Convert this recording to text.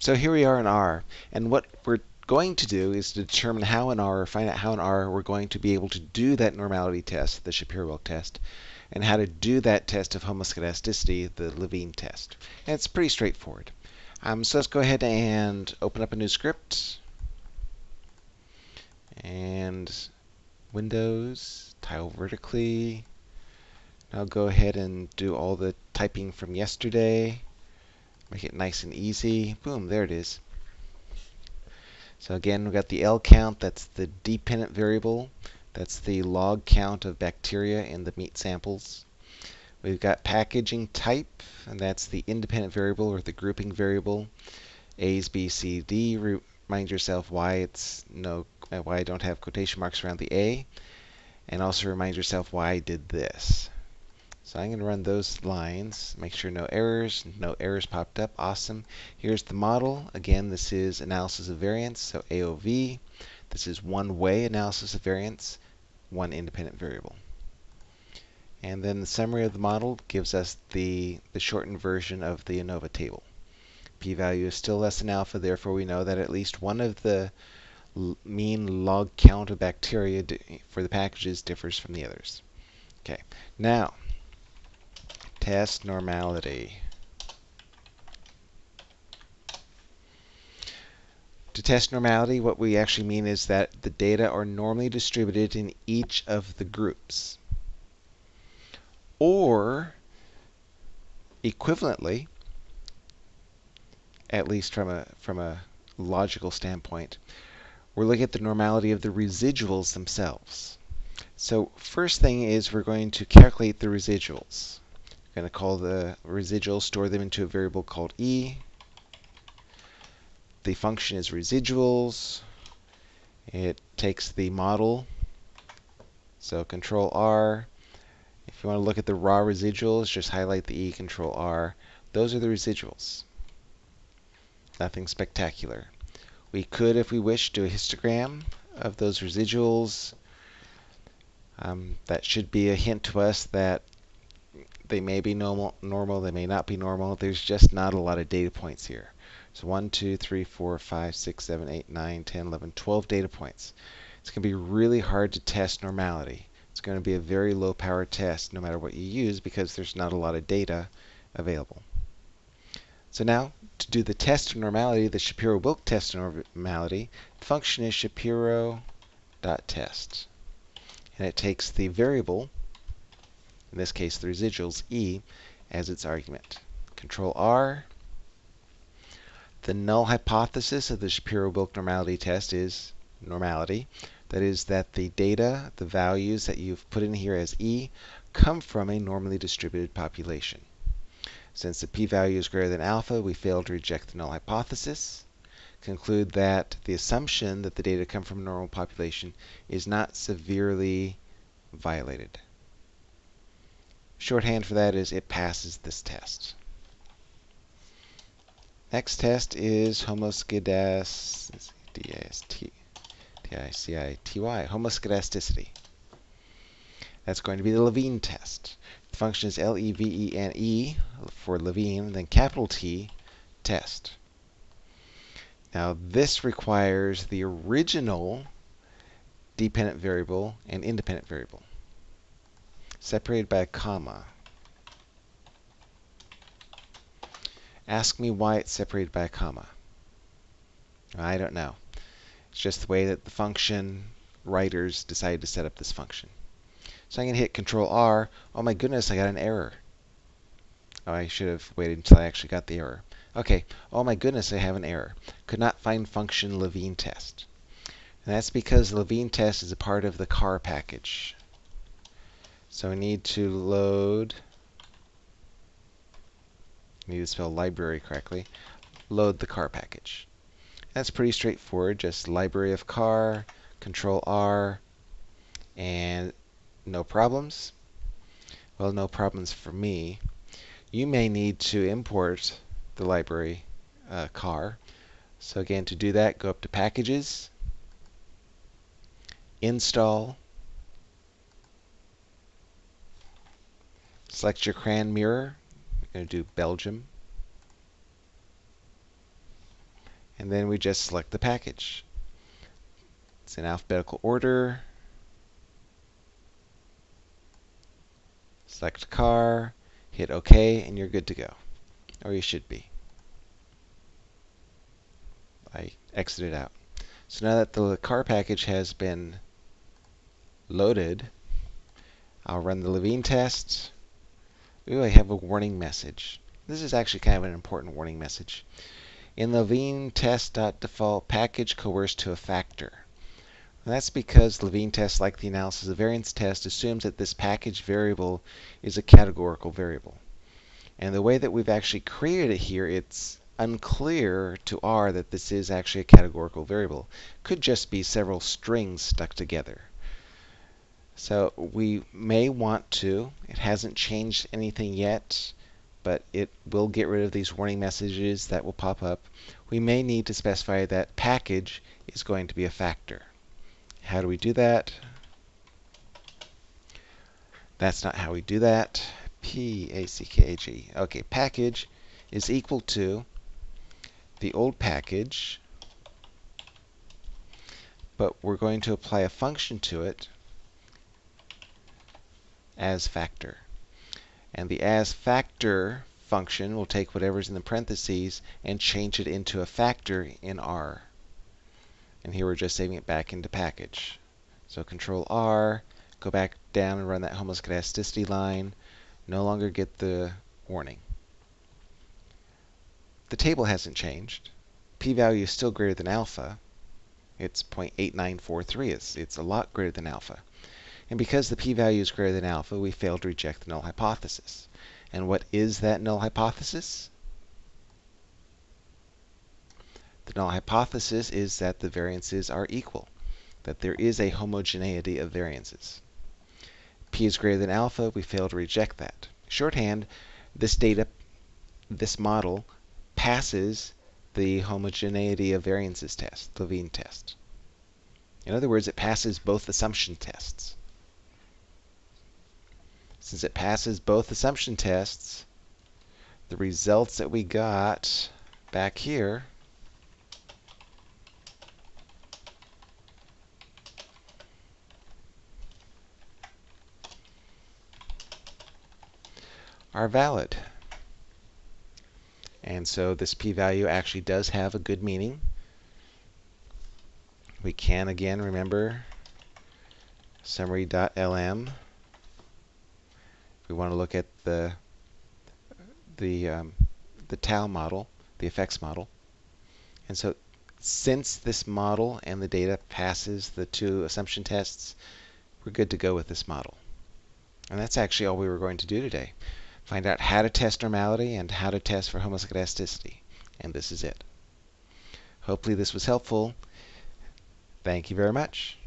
So here we are in R, and what we're going to do is to determine how in R, find out how in R we're going to be able to do that normality test, the Shapiro-Wilk test, and how to do that test of homoscedasticity, the Levene test. And it's pretty straightforward. Um, so let's go ahead and open up a new script. And Windows, tile vertically. I'll go ahead and do all the typing from yesterday. Make it nice and easy. Boom, there it is. So again, we've got the L count, that's the dependent variable. That's the log count of bacteria in the meat samples. We've got packaging type, and that's the independent variable or the grouping variable. A's, B, C, D. Remind yourself why it's no why I don't have quotation marks around the A. And also remind yourself why I did this. So I'm going to run those lines, make sure no errors, no errors popped up, awesome. Here's the model. Again, this is analysis of variance, so AOV. This is one-way analysis of variance, one independent variable. And then the summary of the model gives us the, the shortened version of the ANOVA table. P-value is still less than alpha, therefore we know that at least one of the mean log count of bacteria for the packages differs from the others. Okay, now Test normality. To test normality, what we actually mean is that the data are normally distributed in each of the groups. Or, equivalently, at least from a, from a logical standpoint, we're looking at the normality of the residuals themselves. So first thing is we're going to calculate the residuals going to call the residuals, store them into a variable called e. The function is residuals. It takes the model, so control R. If you want to look at the raw residuals, just highlight the E, control R. Those are the residuals. Nothing spectacular. We could, if we wish, do a histogram of those residuals. Um, that should be a hint to us that they may be normal, normal, they may not be normal. There's just not a lot of data points here. So 1, 2, 3, 4, 5, 6, 7, 8, 9, 10, 11, 12 data points. It's going to be really hard to test normality. It's going to be a very low power test no matter what you use because there's not a lot of data available. So now, to do the test of normality, the Shapiro-Wilk test of normality, the function is Shapiro.test. And it takes the variable in this case the residuals E, as its argument. Control R. The null hypothesis of the Shapiro-Wilk normality test is normality. That is that the data, the values that you've put in here as E, come from a normally distributed population. Since the p-value is greater than alpha, we fail to reject the null hypothesis. Conclude that the assumption that the data come from a normal population is not severely violated. Shorthand for that is it passes this test. Next test is homoscedasticity. T-I-C-I-T-Y, homoscedasticity. That's going to be the Levene test. The function is L-E-V-E-N-E -E for Levene, then capital T, test. Now this requires the original dependent variable and independent variable separated by a comma. Ask me why it's separated by a comma. I don't know. It's just the way that the function writers decided to set up this function. So I'm going to hit Control R. Oh my goodness, I got an error. Oh, I should have waited until I actually got the error. Okay. Oh my goodness, I have an error. Could not find function Levene test. And that's because Levene test is a part of the car package. So we need to load, need to spell library correctly, load the car package. That's pretty straightforward, just library of car, control R, and no problems. Well, no problems for me. You may need to import the library uh, car. So again, to do that, go up to Packages, Install, Select your CRAN mirror. We're going to do Belgium. and then we just select the package. It's in alphabetical order. Select car, hit OK, and you're good to go. Or you should be. I exited out. So now that the car package has been loaded, I'll run the Levene test. Ooh, I have a warning message. This is actually kind of an important warning message. In Levene test.default package coerced to a factor. And that's because Levene test, like the analysis of variance test, assumes that this package variable is a categorical variable. And the way that we've actually created it here, it's unclear to R that this is actually a categorical variable. Could just be several strings stuck together. So we may want to, it hasn't changed anything yet, but it will get rid of these warning messages that will pop up. We may need to specify that package is going to be a factor. How do we do that? That's not how we do that. P-A-C-K-A-G. Okay, package is equal to the old package, but we're going to apply a function to it as factor. And the as factor function will take whatever's in the parentheses and change it into a factor in R. And here we're just saving it back into package. So control R, go back down and run that homoscedasticity line, no longer get the warning. The table hasn't changed. P-value is still greater than alpha. It's 0.8943. It's, it's a lot greater than alpha. And because the p-value is greater than alpha, we fail to reject the null hypothesis. And what is that null hypothesis? The null hypothesis is that the variances are equal, that there is a homogeneity of variances. P is greater than alpha, we fail to reject that. Shorthand, this data, this model passes the homogeneity of variances test, the Levene test. In other words, it passes both assumption tests. Since it passes both assumption tests, the results that we got back here are valid. And so this p-value actually does have a good meaning. We can again remember summary.lm. We want to look at the the um, the tau model, the effects model. And so since this model and the data passes the two assumption tests, we're good to go with this model. And that's actually all we were going to do today find out how to test normality and how to test for homoscedasticity. And this is it. Hopefully this was helpful. Thank you very much.